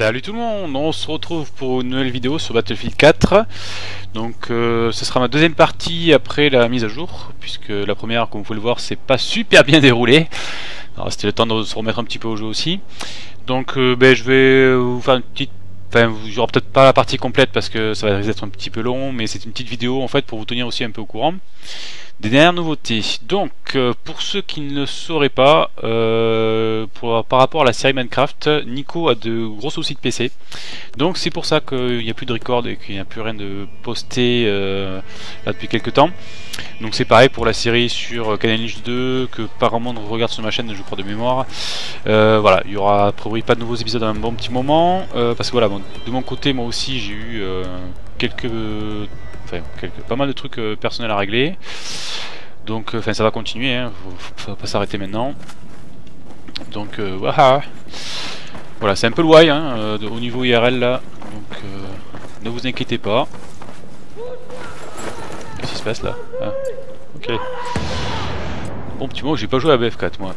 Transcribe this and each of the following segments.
Salut tout le monde, on se retrouve pour une nouvelle vidéo sur Battlefield 4 Donc euh, ce sera ma deuxième partie après la mise à jour Puisque la première, comme vous pouvez le voir, c'est pas super bien déroulé C'était le temps de se remettre un petit peu au jeu aussi. Donc euh, ben, je vais vous faire une petite Enfin, vous aurez peut-être pas la partie complète parce que ça va d'être un petit peu long, mais c'est une petite vidéo en fait pour vous tenir aussi un peu au courant des dernières nouveautés. Donc, euh, pour ceux qui ne le sauraient pas, euh, par rapport à la série Minecraft, Nico a de gros soucis de PC. Donc c'est pour ça qu'il n'y a plus de record et qu'il n'y a plus rien de posté euh, là depuis quelques temps. Donc c'est pareil pour la série sur Canal 2 que apparemment on regarde sur ma chaîne, je crois de mémoire. voilà, il y aura a priori pas de nouveaux épisodes dans un bon petit moment. parce que voilà, de mon côté, moi aussi j'ai eu quelques pas mal de trucs euh, personnels à régler. Donc, euh, enfin, ça va continuer, hein, faut, pas s'arrêter maintenant. Donc, euh, voilà, c'est un peu why hein, au niveau IRL là. Donc, ne vous inquiétez pas. Qu'est-ce qui se passe là? Ah, Ok. Bon petit mot, j'ai pas joué à BF4 moi.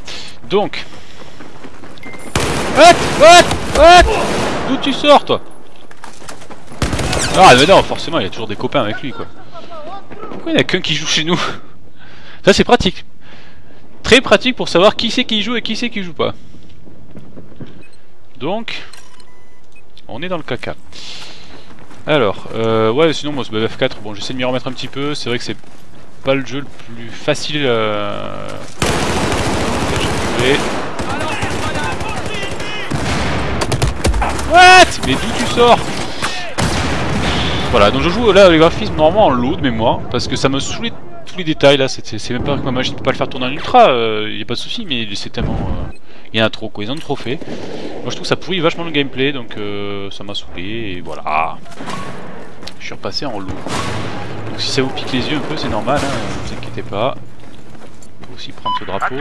Donc. What? What? What? D'où tu sors toi? Ah mais non, forcément, il y a toujours des copains avec lui, quoi. Pourquoi il n'y a qu'un qui joue chez nous? Ça, c'est pratique. Très pratique pour savoir qui c'est qui joue et qui c'est qui joue pas. Donc, on est dans le caca. Alors, euh, ouais, sinon, moi, ce BF4, bon, j'essaie de m'y remettre un petit peu. C'est vrai que c'est pas le jeu le plus facile euh... What? Mais d'où tu sors? Voilà, donc je joue là les graphismes normalement en low de mémoire, parce que ça me saoule tous les détails là, c'est même pas que ma machine peut pas le faire tourner en ultra, il euh, n'y a pas de souci, mais c'est tellement... Il euh, y en a trop quoi, ils en ont trop fait. Moi je trouve que ça pourrit vachement le gameplay, donc euh, ça m'a saoulé, et voilà. Je suis repassé en low. Donc si ça vous pique les yeux un peu, c'est normal, hein, ne vous inquiétez pas. On peut aussi prendre ce drapeau.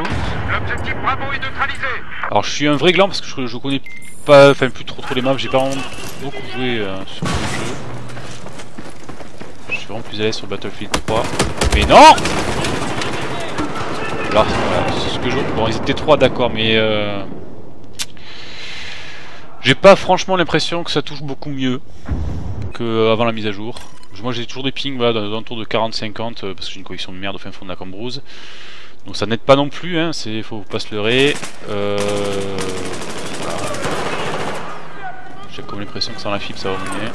Alors je suis un vrai gland parce que je, je connais pas, enfin plus trop trop les maps, j'ai pas vraiment beaucoup joué sur le jeu vraiment plus à l'aise sur Battlefield 3. Mais non Alors, c'est ce que je... Bon, ils étaient 3, d'accord, mais... Euh... J'ai pas franchement l'impression que ça touche beaucoup mieux qu'avant la mise à jour. Moi j'ai toujours des pings voilà, dans, dans tour de 40-50 euh, parce que j'ai une connexion de merde au fin fond de la cambrouse. Donc ça n'aide pas non plus, hein, c'est faut pas se leurrer. Euh... J'ai comme l'impression que sans la fibre ça va revenir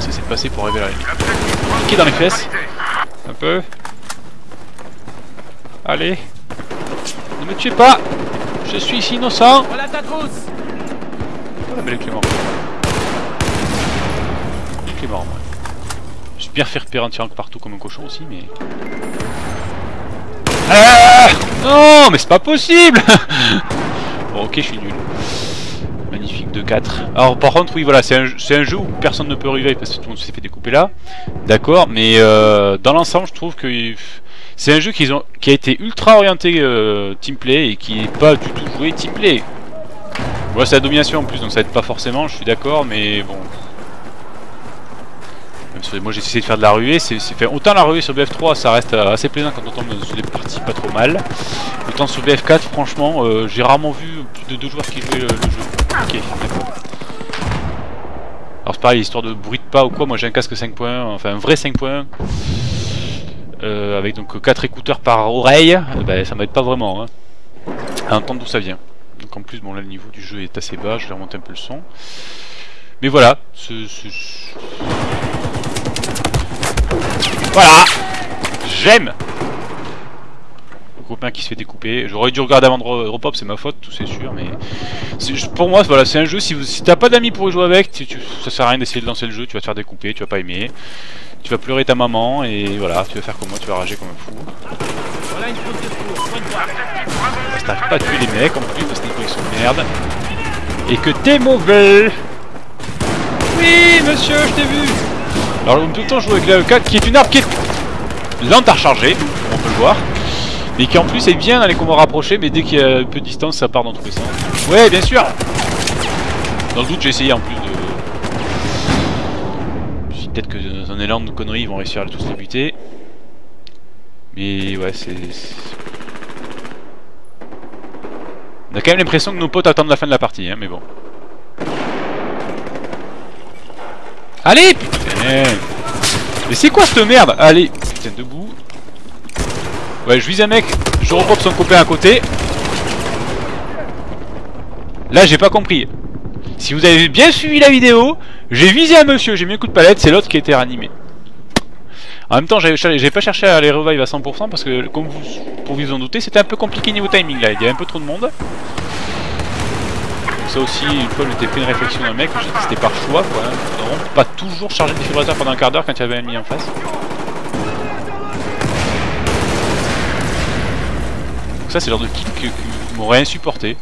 c'est c'est de passer pour arriver là. Dans les fesses. Un peu. Allez. Ne me tuez pas. Je suis ici innocent. Voilà ta trousse. Oh la belle Clément. Clément, moi. Je suis bien fait repérer un tirant partout comme un cochon aussi, mais... Ah non, mais c'est pas possible Bon, ok, je suis nul de 4. Alors par contre, oui, voilà, c'est un, un, jeu où personne ne peut arriver parce que tout le monde s'est fait découper là. D'accord, mais euh, dans l'ensemble, je trouve que c'est un jeu qui, qui a été ultra orienté euh, teamplay et qui n'est pas du tout joué teamplay. Voilà, c'est la domination en plus, donc ça aide pas forcément, je suis d'accord, mais bon. moi j'ai essayé de faire de la ruée, c'est fait autant la ruée sur BF3 ça reste assez plaisant quand on tombe sur des parties pas trop mal. Autant sur BF4 franchement euh, j'ai rarement vu plus de deux joueurs qui jouaient le jeu. Ok, d'accord. Alors c'est pareil, histoire de bruit de pas ou quoi, moi j'ai un casque 5 points, enfin un vrai 5 points. Euh, avec donc 4 écouteurs par oreille, euh, bah, ça m'aide pas vraiment hein, à entendre d'où ça vient. Donc en plus, bon là le niveau du jeu est assez bas, je vais remonter un peu le son. Mais voilà, Voilà J'aime copain qui se fait découper. J'aurais dû regarder avant de repop, c'est ma faute, tout c'est sûr, mais pour moi, voilà, c'est un jeu. Si, si t'as pas d'amis pour y jouer avec, tu, ça sert à rien d'essayer de lancer le jeu. Tu vas te faire découper, tu vas pas aimer, tu vas pleurer ta maman et voilà, tu vas faire comme moi, tu vas rager comme un fou. Voilà une Parce que pas à tuer les mecs en plus parce qu'ils sont de merde et que t'es mauvais. Oui, monsieur, je t'ai vu. Alors, tout le temps, je joue avec la E4 qui est une arme qui est lente à recharger, on peut le voir. Mais qui en plus est bien dans les combats rapprochés, mais dès qu'il y a peu de distance, ça part dans tous les sens. Ouais, bien sûr Dans le doute, j'ai essayé en plus de... Peut-être que dans un élan de conneries, ils vont réussir à tous les buter. Mais ouais, c'est... On a quand même l'impression que nos potes attendent la fin de la partie, hein, mais bon. Allez, putain Mais c'est quoi cette merde? Allez, putain, debout. Ouais, je vise un mec, je repop son copain à côté. Là, j'ai pas compris. Si vous avez bien suivi la vidéo, j'ai visé un monsieur, j'ai mis un coup de palette, c'est l'autre qui a été réanimé. En même temps, j'ai pas cherché à les revive à 100% parce que, comme vous pouvez vous en douter, c'était un peu compliqué niveau timing là. Il y avait un peu trop de monde. Ça aussi, une fois, j'étais fait une réflexion d'un mec, c'était par choix quoi. Hein. pas toujours charger le défibrillateur pendant un quart d'heure quand il y avait un ennemi en face. Ça, c'est le genre de kill qui m'aurait insupporté.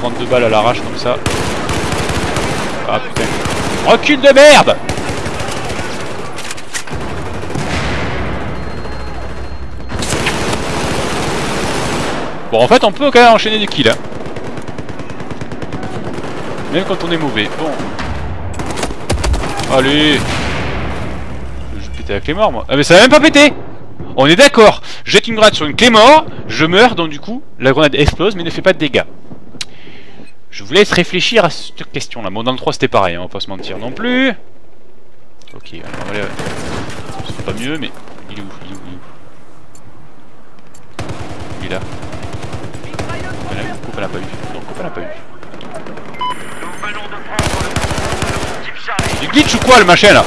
Prendre deux balles à l'arrache comme ça. Ah putain. Recule de merde Bon, en fait, on peut quand même enchaîner des kills. Hein. Même quand on est mauvais. Bon. Allez Je vais péter la clé mort, moi. Ah, mais ça va même pas péter On est d'accord Jette une grenade sur une clé mort, je meurs, donc du coup, la grenade explose, mais ne fait pas de dégâts. Je vous laisse réfléchir à cette question-là. Bon, dans le 3, c'était pareil, hein, on va pas se mentir non plus. Ok, va aller... C'est pas mieux, mais... Il est où Il est où Il est où? Il est là. Coupe, elle a pas eu. Pas eu. Du glitch ou quoi, le machin, là?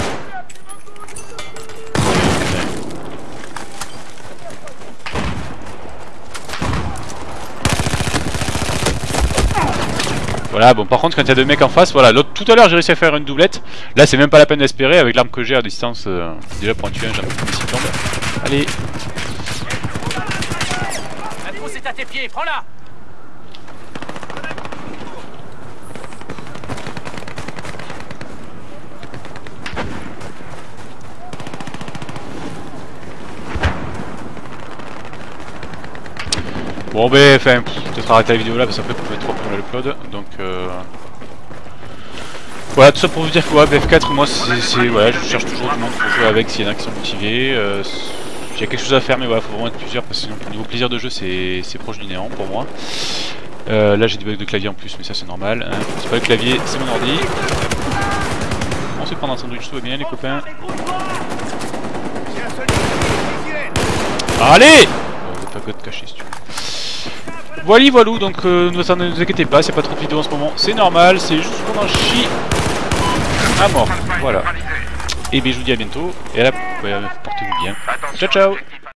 Voilà, bon par contre quand il y a deux mecs en face, voilà, l'autre tout à l'heure j'ai réussi à faire une doublette. Là c'est même pas la peine d'espérer avec l'arme que j'ai à distance. Euh, déjà pour en tuer un, j'ai un peu Allez. La à tes pieds, prends-la Bon ben, enfin, peut-être arrêter la vidéo là parce qu'après vous pouvez trop pour l'upload, donc euh... Voilà, tout ça pour vous dire que ouais, BF4, moi c'est... Ouais, je cherche toujours du monde pour jouer avec s'il y en a qui sont motivés. Euh, quelque chose à faire mais voilà, faut vraiment être plusieurs parce que sinon au niveau plaisir de jeu c'est proche du néant pour moi. Euh, là j'ai des bugs de clavier en plus mais ça c'est normal. Hein. C'est pas le clavier, c'est mon ordi. On se prendre un sandwich, tout va bien les copains. Allez pas de cacher si tu veux. Voilà, voilà, donc euh, ne vous inquiétez pas, c'est pas trop de vidéos en ce moment, c'est normal, c'est juste qu'on en chie à mort. Voilà. Et bien je vous dis à bientôt, et à la... portez-vous bien. Ciao ciao